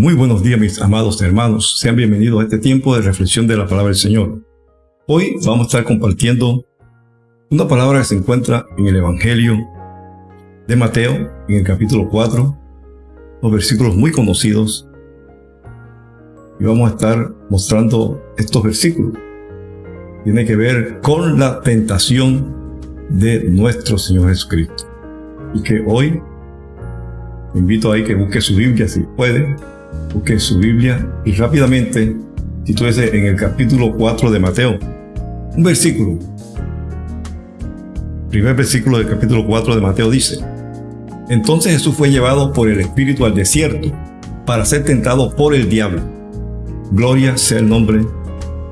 Muy buenos días mis amados hermanos, sean bienvenidos a este tiempo de reflexión de la palabra del Señor. Hoy vamos a estar compartiendo una palabra que se encuentra en el Evangelio de Mateo, en el capítulo 4, los versículos muy conocidos. Y vamos a estar mostrando estos versículos. Tiene que ver con la tentación de nuestro Señor Jesucristo. Y que hoy invito a que busque su Biblia si puede busque su Biblia y rápidamente sitúese en el capítulo 4 de Mateo. Un versículo. primer versículo del capítulo 4 de Mateo dice, Entonces Jesús fue llevado por el Espíritu al desierto para ser tentado por el diablo. Gloria sea el nombre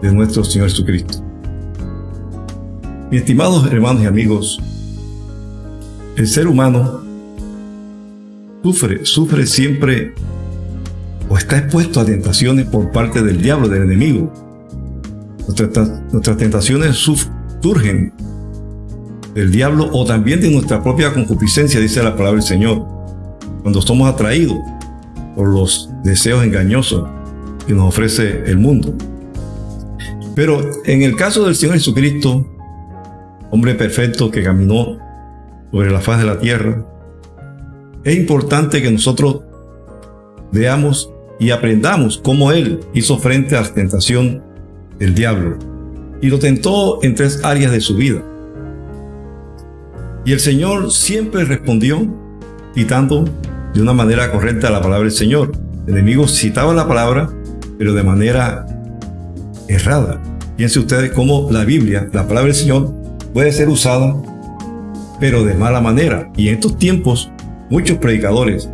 de nuestro Señor Jesucristo. Mis estimados hermanos y amigos, el ser humano sufre, sufre siempre o está expuesto a tentaciones por parte del diablo, del enemigo. Nuestras, tentaciones surgen del diablo o también de nuestra propia concupiscencia, dice la palabra del Señor, cuando somos atraídos por los deseos engañosos que nos ofrece el mundo. Pero en el caso del Señor Jesucristo, hombre perfecto que caminó sobre la faz de la tierra, es importante que nosotros veamos y aprendamos cómo Él hizo frente a la tentación del diablo. Y lo tentó en tres áreas de su vida. Y el Señor siempre respondió citando de una manera correcta la palabra del Señor. El enemigo citaba la palabra, pero de manera errada. Piensen ustedes cómo la Biblia, la palabra del Señor, puede ser usada, pero de mala manera. Y en estos tiempos, muchos predicadores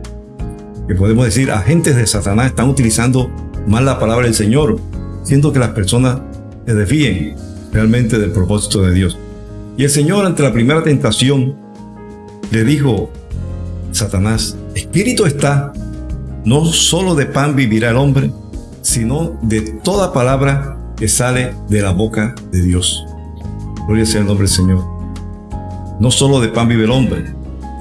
que podemos decir agentes de Satanás están utilizando mal la palabra del Señor, siendo que las personas se desvíen realmente del propósito de Dios. Y el Señor ante la primera tentación le dijo, Satanás, espíritu está, no solo de pan vivirá el hombre, sino de toda palabra que sale de la boca de Dios. Gloria sea el nombre del Señor. No solo de pan vive el hombre,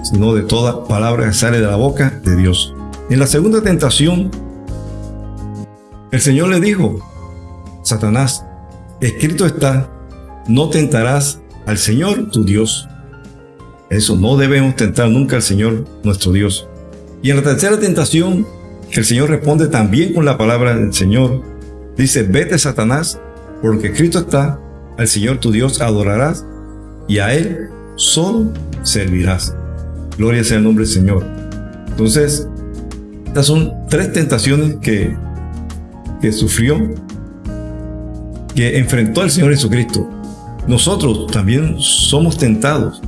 sino de toda palabra que sale de la boca de Dios. En la segunda tentación, el Señor le dijo, Satanás, escrito está, no tentarás al Señor tu Dios. Eso, no debemos tentar nunca al Señor nuestro Dios. Y en la tercera tentación, el Señor responde también con la palabra del Señor. Dice, vete Satanás, porque escrito está, al Señor tu Dios adorarás y a Él solo servirás. Gloria sea el nombre del Señor. Entonces, estas son tres tentaciones que, que sufrió, que enfrentó el Señor Jesucristo. Nosotros también somos tentados.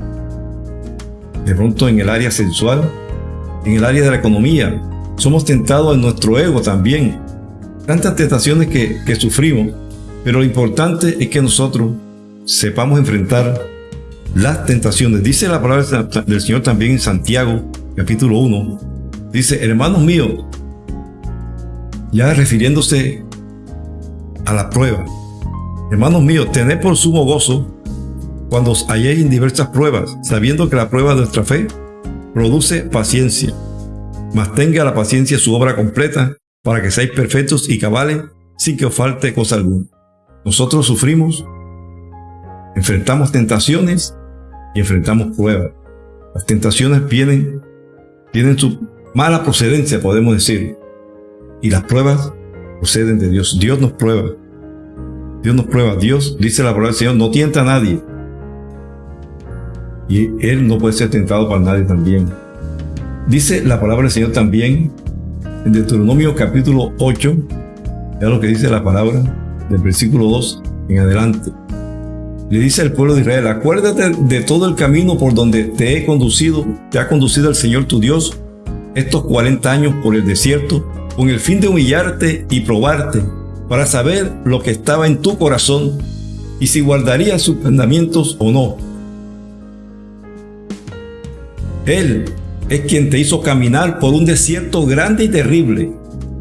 De pronto en el área sensual, en el área de la economía, somos tentados en nuestro ego también. Tantas tentaciones que, que sufrimos, pero lo importante es que nosotros sepamos enfrentar las tentaciones. Dice la palabra del Señor también en Santiago, capítulo 1, Dice, hermanos míos, ya refiriéndose a la prueba. Hermanos míos, tened por sumo gozo cuando os halléis en diversas pruebas, sabiendo que la prueba de nuestra fe produce paciencia. Mas tenga la paciencia su obra completa, para que seáis perfectos y cabales, sin que os falte cosa alguna. Nosotros sufrimos, enfrentamos tentaciones y enfrentamos pruebas. Las tentaciones vienen, tienen su mala procedencia, podemos decir. Y las pruebas proceden de Dios. Dios nos prueba. Dios nos prueba. Dios, dice la palabra del Señor, no tienta a nadie. Y Él no puede ser tentado para nadie también. Dice la palabra del Señor también en Deuteronomio capítulo 8, ya lo que dice la palabra del versículo 2 en adelante. Le dice al pueblo de Israel, acuérdate de todo el camino por donde te he conducido, te ha conducido el Señor tu Dios estos 40 años por el desierto con el fin de humillarte y probarte para saber lo que estaba en tu corazón y si guardarías sus mandamientos o no. Él es quien te hizo caminar por un desierto grande y terrible,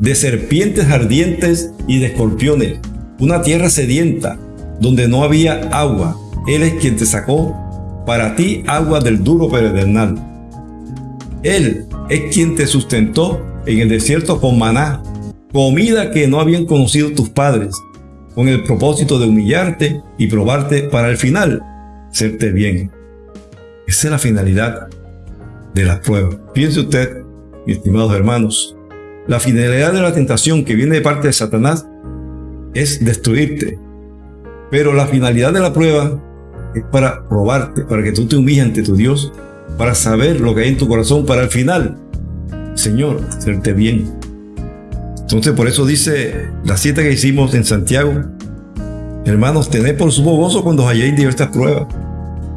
de serpientes ardientes y de escorpiones, una tierra sedienta, donde no había agua. Él es quien te sacó para ti agua del duro perenal. Él es quien te sustentó en el desierto con maná comida que no habían conocido tus padres, con el propósito de humillarte y probarte para el final serte bien. Esa es la finalidad de la prueba. Piense usted, estimados hermanos, la finalidad de la tentación que viene de parte de Satanás es destruirte. Pero la finalidad de la prueba es para probarte, para que tú te humilles ante tu Dios, para saber lo que hay en tu corazón, para al final, Señor, hacerte bien. Entonces por eso dice la cita que hicimos en Santiago, hermanos, tened por sumo gozo cuando halléis diversas pruebas.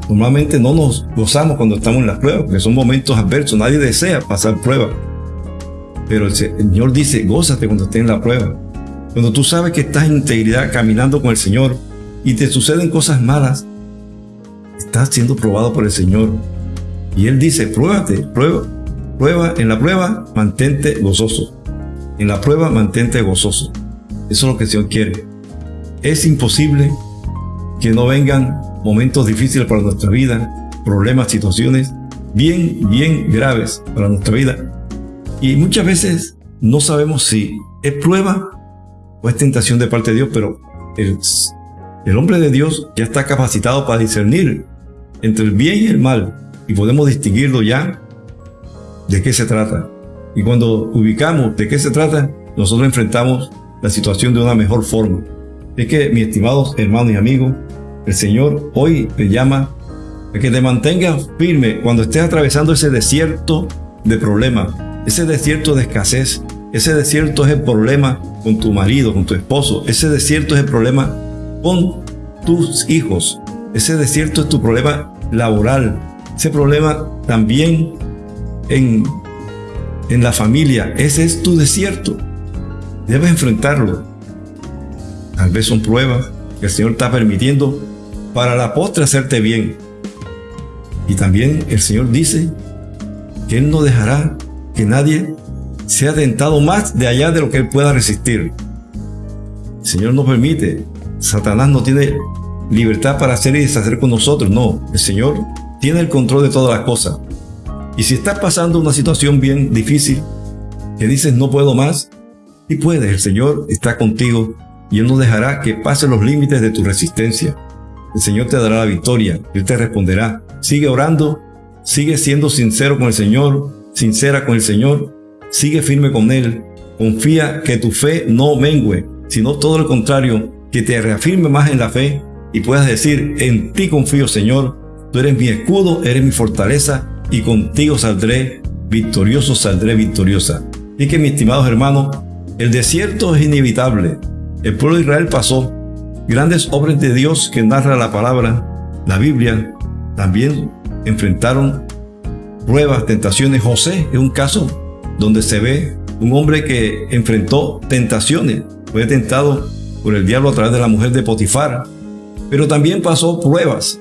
Normalmente no nos gozamos cuando estamos en las pruebas, porque son momentos adversos, nadie desea pasar pruebas. Pero el Señor dice, gózate cuando estés en la prueba. Cuando tú sabes que estás en integridad caminando con el Señor y te suceden cosas malas, estás siendo probado por el Señor. Y Él dice, pruébate, prueba, prueba, en la prueba mantente gozoso. En la prueba mantente gozoso. Eso es lo que el quiere. Es imposible que no vengan momentos difíciles para nuestra vida, problemas, situaciones bien, bien graves para nuestra vida. Y muchas veces no sabemos si es prueba o es tentación de parte de Dios, pero el, el hombre de Dios ya está capacitado para discernir entre el bien y el mal y podemos distinguirlo ya de qué se trata. Y cuando ubicamos de qué se trata, nosotros enfrentamos la situación de una mejor forma. Es que, mis estimados hermanos y amigos, el Señor hoy te llama a que te mantengas firme cuando estés atravesando ese desierto de problemas, ese desierto de escasez, ese desierto es el problema con tu marido, con tu esposo, ese desierto es el problema con tus hijos, ese desierto es tu problema laboral, ese problema también en, en la familia, ese es tu desierto. Debes enfrentarlo. Tal vez son pruebas que el Señor está permitiendo para la postre hacerte bien. Y también el Señor dice que Él no dejará que nadie sea tentado más de allá de lo que Él pueda resistir. El Señor no permite. Satanás no tiene libertad para hacer y deshacer con nosotros. No, el Señor tiene el control de todas las cosas. Y si estás pasando una situación bien difícil, que dices no puedo más, y puedes, el Señor está contigo y Él no dejará que pase los límites de tu resistencia. El Señor te dará la victoria, Él te responderá. Sigue orando, sigue siendo sincero con el Señor, sincera con el Señor, sigue firme con Él. Confía que tu fe no mengue, sino todo lo contrario, que te reafirme más en la fe y puedas decir, en ti confío Señor, tú eres mi escudo, eres mi fortaleza y contigo saldré victorioso, saldré victoriosa. Y que mis estimados hermanos, el desierto es inevitable. El pueblo de Israel pasó grandes obras de Dios que narra la palabra, la Biblia, también enfrentaron pruebas, tentaciones. José es un caso donde se ve un hombre que enfrentó tentaciones. Fue tentado por el diablo a través de la mujer de Potifar, pero también pasó pruebas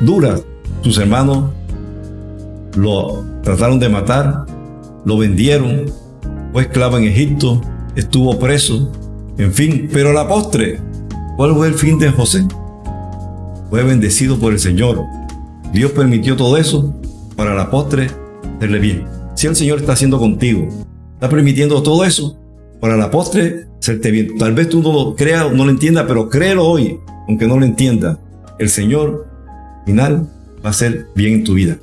duras. Sus hermanos lo trataron de matar, lo vendieron, fue esclavo en Egipto, estuvo preso, en fin, pero a la postre, ¿cuál fue el fin de José? Fue bendecido por el Señor. Dios permitió todo eso para la postre hacerle bien. Si el Señor está haciendo contigo, está permitiendo todo eso para la postre hacerte bien. Tal vez tú no lo creas, no lo entiendas, pero créelo hoy, aunque no lo entienda. El Señor final va a ser bien en tu vida.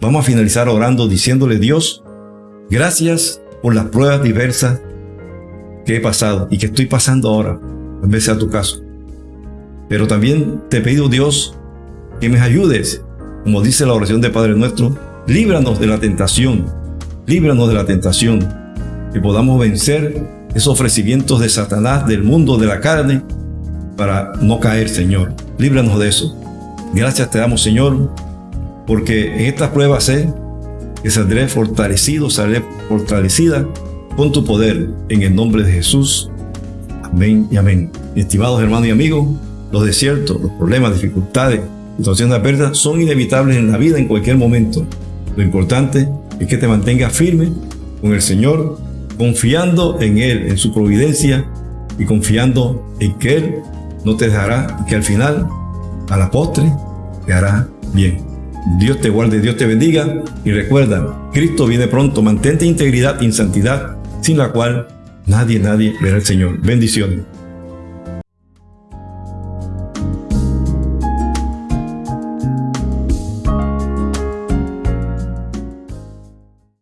Vamos a finalizar orando diciéndole Dios, gracias por las pruebas diversas que he pasado y que estoy pasando ahora, en vez a tu caso. Pero también te pido Dios que me ayudes, como dice la oración de Padre Nuestro, líbranos de la tentación, líbranos de la tentación, que podamos vencer esos ofrecimientos de Satanás, del mundo, de la carne, para no caer, Señor. Líbranos de eso. Gracias te damos, Señor, porque en estas pruebas sé que saldré fortalecido, saldré fortalecida con tu poder, en el nombre de Jesús. Amén y amén. Estimados hermanos y amigos, los desiertos, los problemas, dificultades, situaciones adversas son inevitables en la vida en cualquier momento. Lo importante es que te mantengas firme con el Señor, confiando en Él, en su providencia y confiando en que Él no te dejará y que al final, a la postre, te hará bien. Dios te guarde, Dios te bendiga y recuerda, Cristo viene pronto, mantente integridad y santidad, sin la cual nadie, nadie verá al Señor. Bendiciones.